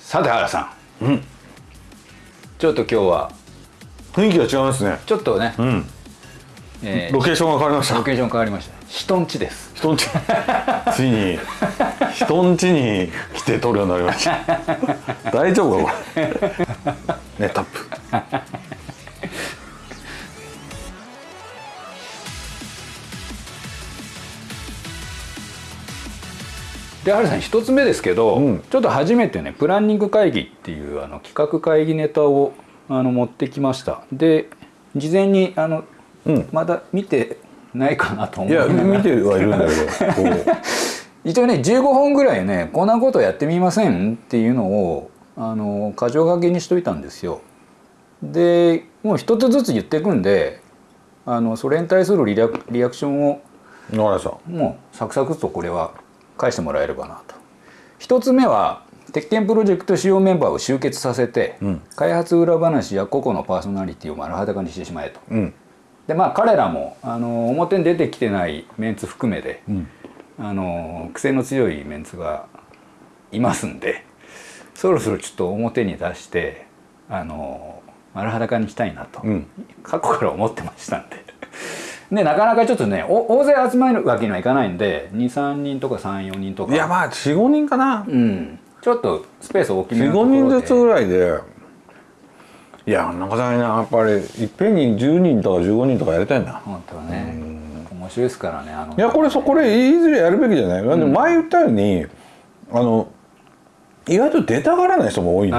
さて原さん、うん、ちょっと今日は。雰囲気が違いますね。ちょっとね、うん。えー、ロケーションが変わりました。ロケーション変わりました。人んちです。人んち。ついに。人んちに来て撮るようになりました。大丈夫かこれ？ねタップで原さん一つ目ですけど、うん、ちょっと初めてねプランニング会議っていうあの企画会議ネタをあの持ってきました。で事前にあの、うん、まだ見てないかなと思う。いや見てはいるんだけど 一応ね15本ぐらいねこんなことやってみませんっていうのをあの箇条書きにしといたんですよ。でもう一つずつ言っていくんであのそれに対するリアリアクションをもうサクサクとこれは返してもらえればなと。一つ目は鉄拳プロジェクト主要メンバーを集結させて、うん、開発裏話や個々のパーソナリティを丸裸にしてしまえと。うん、でまあ彼らもあの表に出てきてないメンツ含めで、うん、あの癖の強いメンツがいますんでそろそろちょっと表に出してあの丸裸にしたいなと、過去から思ってましたんで。でなかなかちょっとね大勢集まるわけにはいかないんで23人とか34人とか。いやまあ45人かな。うん。ちょっとスペース大きめのところで。45人ずつぐらいで。いやなかなかねやっぱりいっぺんに10人とか15人とかやりたいな本当はね。面白いですからねあの。いやこれそこでいずれやるべきじゃない、うん、前言ったようにあの意外と出たがらない人も多いん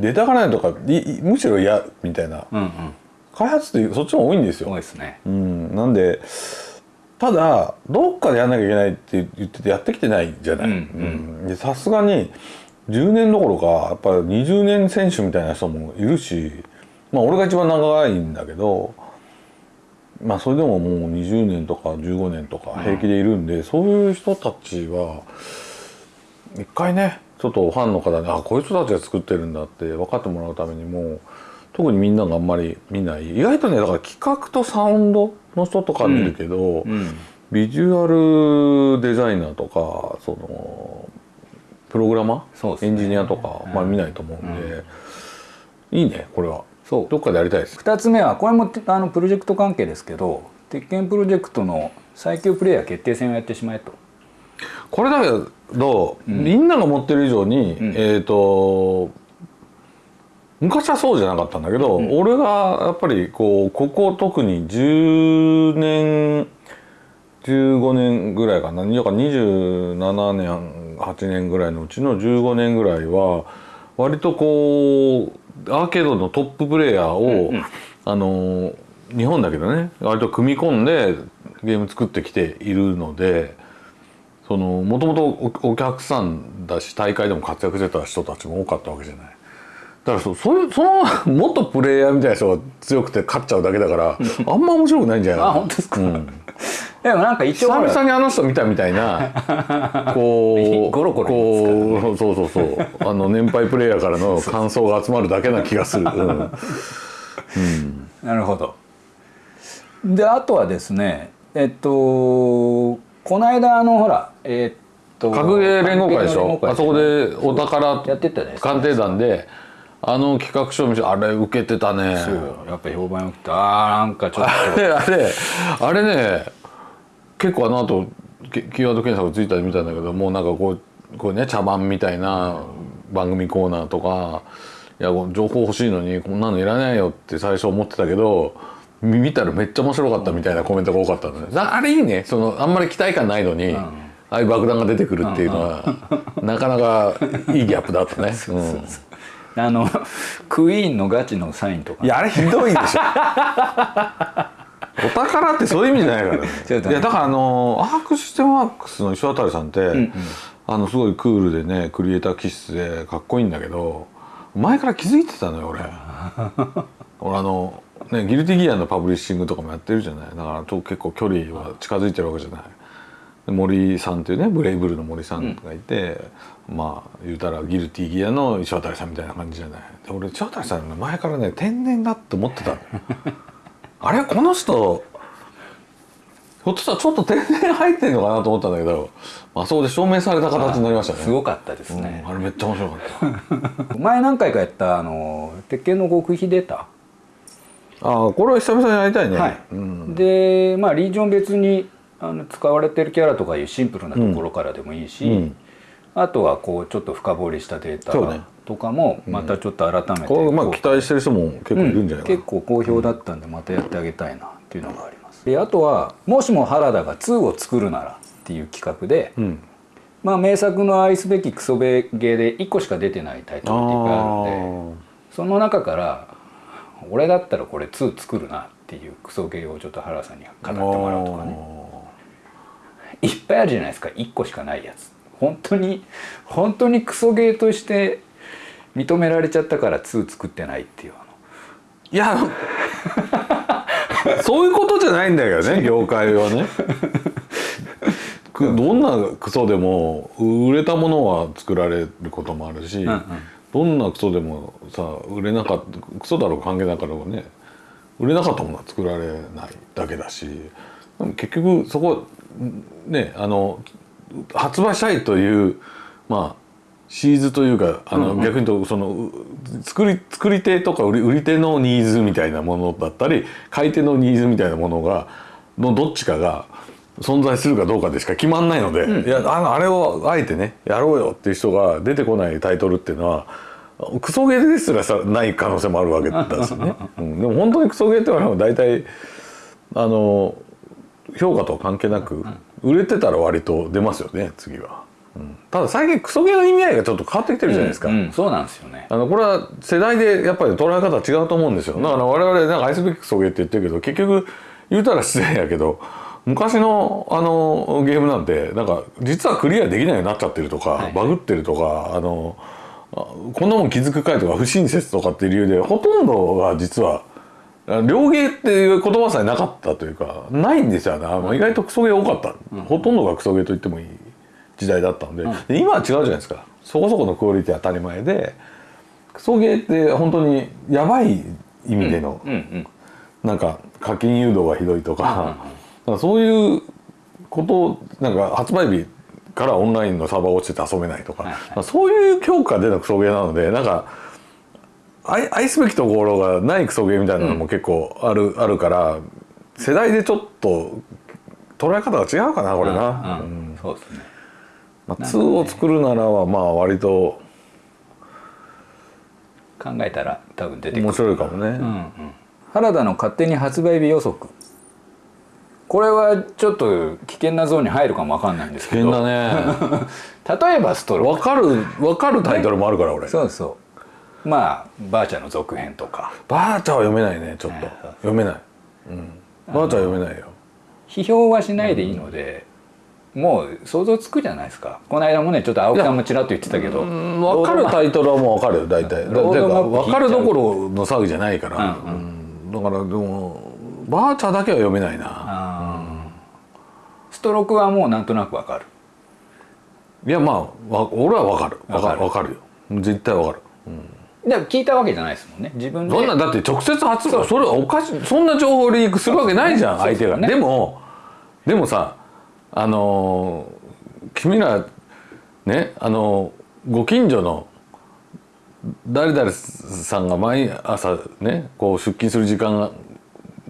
で。出たがらないとかむしろ嫌みたいな、うんうん開発ってそっちも多いんですよ。多いですね。うん、なんでただどっかでやんなきゃいけないって言っててやってきてないじゃない。さすがに10年どころかやっぱり20年選手みたいな人もいるしまあ俺が一番長いんだけどまあそれでももう20年とか15年とか平気でいるんで、うん、そういう人たちは一回ねちょっとファンの方にあこういう人たちが作ってるんだって分かってもらうためにも特にみんながあんまり見ない。意外とねだから企画とサウンドの人とか見るけど、うんうん、ビジュアルデザイナーとかそのプログラマー、ね、エンジニアとか、まあ、見ないと思うんで、うん、いいねこれは。そう。どっかでやりたいです。2つ目はこれもあのプロジェクト関係ですけど鉄拳プロジェクトの最強プレイヤー決定戦をやってしまえと。これだけど、みんなが持ってる以上に、えっ、と昔はそうじゃなかったんだけど、うん、俺がやっぱりこうここ特に10年15年ぐらいかな。27年8年ぐらいのうちの15年ぐらいは割とこうアーケードのトッププレーヤーを、うんうん、あの日本だけどね割と組み込んでゲーム作ってきているのでそのもともとお客さんだし大会でも活躍してた人たちも多かったわけじゃない。だからそそその元プレイヤーみたいな人が強くて勝っちゃうだけだからあんま面白くないんじゃないあ本当ですか、うん、でもなんか一応久々にあの人見たみたいな こうゴロゴロこうそうそうそう。あの年配プレイヤーからの 感想が集まるだけな気がする、うん。うん、なるほど。であとはですねえっとこの間あのほらえっと格ゲー連合会でしょ？あそこでお宝鑑定団であの企画書見せあれ受けてたね。そうやっぱ評判よくてああなんかちょっと。あれあれあれね結構あの後キーワード検索ついたり見たんだけどもうなんかこうこうね茶番みたいな番組コーナーとかいや情報欲しいのにこんなのいらないよって最初思ってたけど見たらめっちゃ面白かったみたいなコメントが多かったのね。あれいいね。そのあんまり期待感ないのに、うん、ああいう爆弾が出てくるっていうのは、なかなかいいギャップだったね。そうそうそうあのクイーンのガチのサインとか。いやあれひどいでしょ。お宝ってそういう意味じゃないからね。いやだからあのアークシステムワークスの石渡さんって、うん。うん、あのすごいクールでねクリエイター気質でかっこいいんだけど前から気づいてたのよ俺。俺あのねギルティギアのパブリッシングとかもやってるじゃない。だから結構距離は近づいてるわけじゃない森さんっていうねブレイブルの森さんがいて、うん、まあ言うたらギルティギアの石渡さんみたいな感じじゃない。で俺石渡さんの前からね天然だって思ってたの。あれ？この人ひょっとしたらちょっと天然入ってんのかなと思ったんだけどあそこで証明された形になりましたね。すごかったですね。うん、あれめっちゃ面白かった。前何回かやったあの鉄拳の極秘データ、ああこれは久々にやりたいね、はい。うん、でまあリージョン別にあの使われてるキャラとかいうシンプルなところからでもいいし、うん。あとはこうちょっと深掘りしたデータとかもまたちょっと改めてこれまあ期待してる人も結構いるんじゃないかな、結構好評だったんでまたやってあげたいなっていうのがあります。であとはもしも原田が2を作るならっていう企画で、うん。まあ名作の愛すべきクソベゲーで1個しか出てないタイトルっていっぱいあるんでその中から俺だったらこれ2作るなっていうクソゲーをちょっと原田さんに語ってもらうとかねいっぱいあるじゃないですか。1個しかないやつ。本当に本当にクソゲーとして認められちゃったから2作ってないっていうあの。いやそういうことじゃないんだけどね。業界はね。くどんなクソでも売れたものは作られることもあるし、んうん。どんなクソでもさ売れなかったクソだろう関係なかろうね売れなかったものは作られないだけだし結局そこねあの発売したいというまあシーズというかあの、逆に言うとそのう作り作り手とか売り売り手のニーズみたいなものだったり買い手のニーズみたいなものがのどっちかが存在するかどうかでしか決まんないので、いやあのあれをあえてねやろうよっていう人が出てこないタイトルっていうのはクソゲーですらさない可能性もあるわけですよね。うん、でも本当にクソゲーっていうのは大体あの評価とは関係なく売れてたら割と出ますよね次は、うん。ただ最近クソゲーの意味合いがちょっと変わってきてるじゃないですか、うんうん。そうなんですよね。あのこれは世代でやっぱり捉え方は違うと思うんですよ。だから我々なんか愛すべきクソゲーって言ってるけど結局言うたら失礼やけど昔のあのゲームなんてなんか実はクリアできないようになっちゃってるとか、はい。バグってるとかあのあこんなもん気づくかいとか不親切とかっていう理由でほとんどが実は両ゲーっていう言葉さえなかったというかないんですよね意外とクソゲー多かった、ほとんどがクソゲーと言ってもいい時代だったので,、で今は違うじゃないですか。そこそこのクオリティ当たり前でクソゲーって本当にやばい意味での、うんうんなんか課金誘導がひどいとか,、なんかそういうことをなんか発売日からオンラインのサーバー落ちてて遊べないとか、はいはい。まあそういう強化でのクソゲーなのでなんか愛愛すべきところがないクソゲーみたいなのも結構ある,、あるから世代でちょっと捉え方が違うかなこれな。うんうん。そうですね。まあ、2を作るならはまあ割と考えたら多分出てくる。面白いかもね。うんうん。原田の勝手に発売日予測。これはちょっと危険なゾーンに入るかもわかんないんです危けど。険だね。例えばストロー。わかるわかるタイトルもあるから俺。そうそうまあバーチャの続編とかバーチャは読めないねちょっと読めない。うん。バーチャは読めないよ。批評はしないでいいので、もう想像つくじゃないですかこの間もねちょっと青木さんもちらっと言ってたけどうんわかるタイトルはもうわかるよ大体。だロードマップわかるどころの騒ぎじゃないから。うんうんだからでもバーチャだけは読めないな。ストロークはもうなんとなくわかるいやまあわ俺はわかるわかわかるるわかるよ。絶対わかる。でも聞いたわけじゃないですもんね。自分で。そんなだって直接発売それはおかしいそんな情報リークするわけないじゃんそう。相手が、ねでもでもさあのー君らねあのーご近所の誰々さんが毎朝ねこう出勤する時間が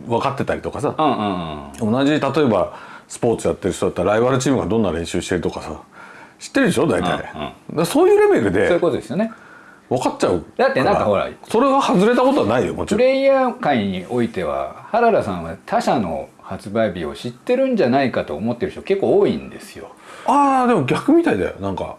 分かってたりとかさ。うんうんうん。同じ例えばスポーツやってる人だったらライバルチームがどんな練習してるとかさ。知ってるでしょ大体、うんうん。そういうレベルそういうでことですよね分かっちゃうだってなんかほらそれが外れたことはないよもちろん。プレイヤー界においては原田さんは他社の発売日を知ってるんじゃないかと思ってる人結構多いんですよ。ああでも逆みたいだよなんか。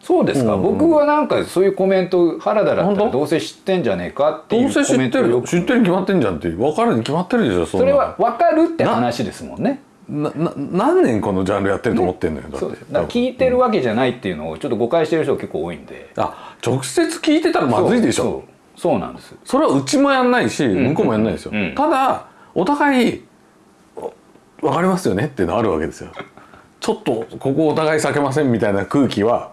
そうですか、うんうん僕はなんかそういうコメント原田だったらどうせ知ってんじゃねえかっていうどうせ知コメントをよく。ってる知ってるに決まってんじゃんって分かるに決まってるでしょそそれは分かるって話ですもんねなな何年このジャンルやってると思ってんのよ、だって。だ聞いてるわけじゃないっていうのをちょっと誤解してる人が結構多いんで。あ直接聞いてたらまずいでしょ。そうなんです。それはうちもやんないし向こうもやんないですよ、うん。ただお互いお分かりますよねっていうのあるわけですよ。ちょっとここお互い避けませんみたいな空気は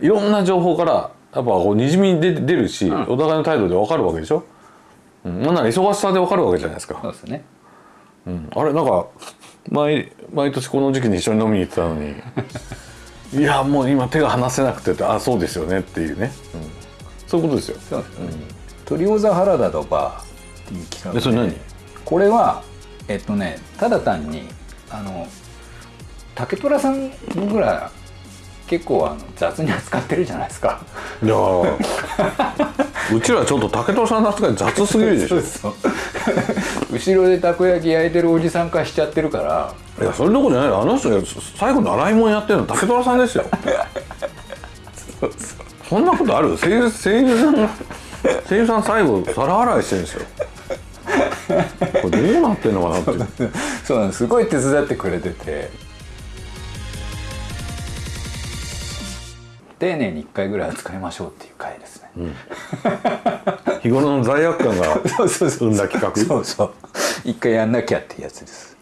いろんな情報からやっぱこうにじみ出出るし、お互いの態度で分かるわけでしょ、うん、なんなら忙しさで分かるわけじゃないですか。そうですねうん。あれなんか毎毎年この時期に一緒に飲みに行ってたのに。いやもう今手が離せなくてってあそうですよねっていうね、うん。そういうことですよ。そうですね、トリオザ原田とバーっていう企画それ何？これはえっとねただ単にあの竹虎さん僕ら結構あの雑に扱ってるじゃないですか。いやー。うちらちょっと竹戸さんの扱い雑すぎるでしょ。いそう 後ろでたこ焼き焼いてるおじさん化しちゃってるから。やそれどころじゃないあの人が最後習い物やってるの。竹虎さんですよ。そうそうそんなことある？声優声優さんが声優さん最後皿洗いしてるんですよ。これどうなってんのかなって。いうそうなんです。すごい手伝ってくれてて。丁寧に1回ぐらいは使いましょうっていう回ですね、日頃の罪悪感が そうそうそう生んだ企画？そうそう。一回やんなきゃっていうやつです